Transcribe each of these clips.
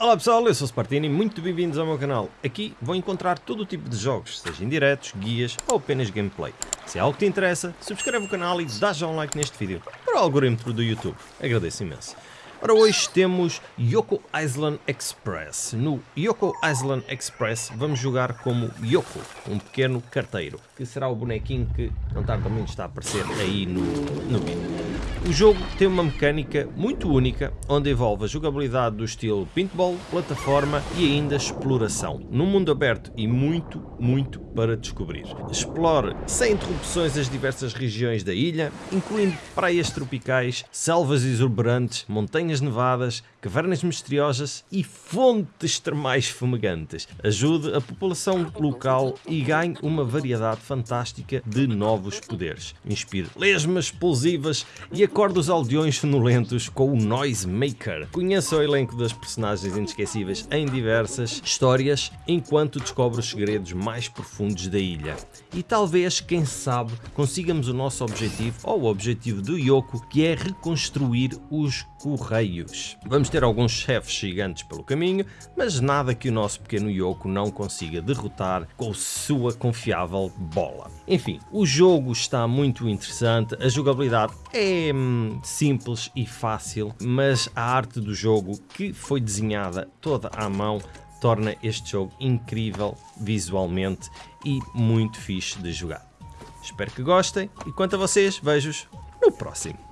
Olá pessoal, eu sou o Spartini muito bem-vindos ao meu canal. Aqui vão encontrar todo o tipo de jogos, seja indiretos, guias ou apenas gameplay. Se é algo que te interessa, subscreve o canal e dá já um like neste vídeo para o algoritmo do YouTube. Agradeço imenso. Ora, hoje temos Yoko Island Express. No Yoko Island Express vamos jogar como Yoko, um pequeno carteiro, que será o bonequinho que não tardamente está a aparecer aí no, no vídeo. O jogo tem uma mecânica muito única, onde envolve a jogabilidade do estilo paintball, plataforma e ainda exploração, num mundo aberto e muito, muito para descobrir. Explore sem interrupções as diversas regiões da ilha, incluindo praias tropicais, selvas exuberantes, montanhas montanhas nevadas, cavernas misteriosas e fontes termais fumegantes. Ajude a população local e ganhe uma variedade fantástica de novos poderes. Inspire lesmas explosivas e acorde os aldeões sonolentos com o Noise Maker. Conheça o elenco das personagens inesquecíveis em diversas histórias enquanto descobre os segredos mais profundos da ilha. E talvez, quem sabe, consigamos o nosso objetivo ou o objetivo do Yoko, que é reconstruir os correios. Vamos ter alguns chefes gigantes pelo caminho, mas nada que o nosso pequeno Yoko não consiga derrotar com sua confiável bola. Enfim, o jogo está muito interessante, a jogabilidade é hum, simples e fácil, mas a arte do jogo, que foi desenhada toda à mão, torna este jogo incrível visualmente e muito fixe de jogar. Espero que gostem e quanto a vocês, vejo-os no próximo.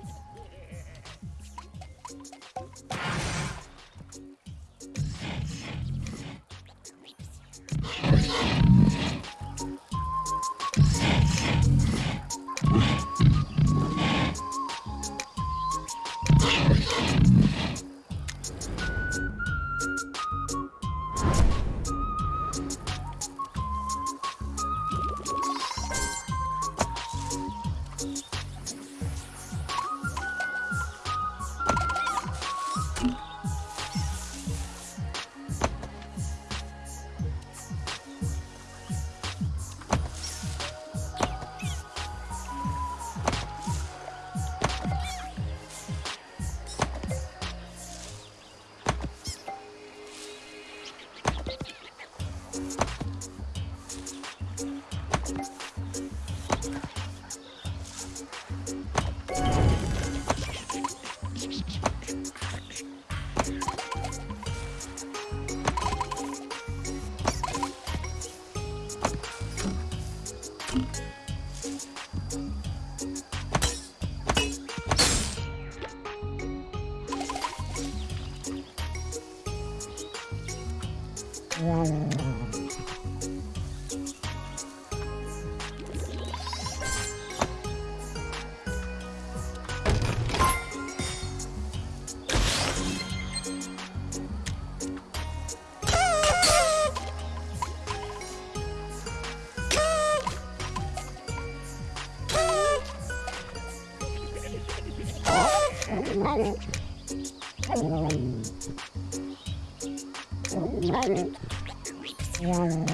うん。